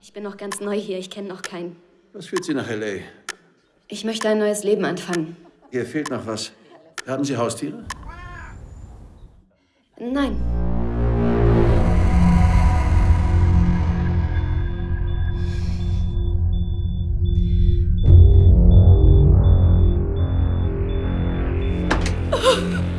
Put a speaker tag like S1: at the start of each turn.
S1: Ich bin noch ganz neu hier, ich kenne noch keinen.
S2: Was führt Sie nach L.A.?
S1: Ich möchte ein neues Leben anfangen.
S2: Hier fehlt noch was. Haben Sie Haustiere?
S1: Nein. Oh.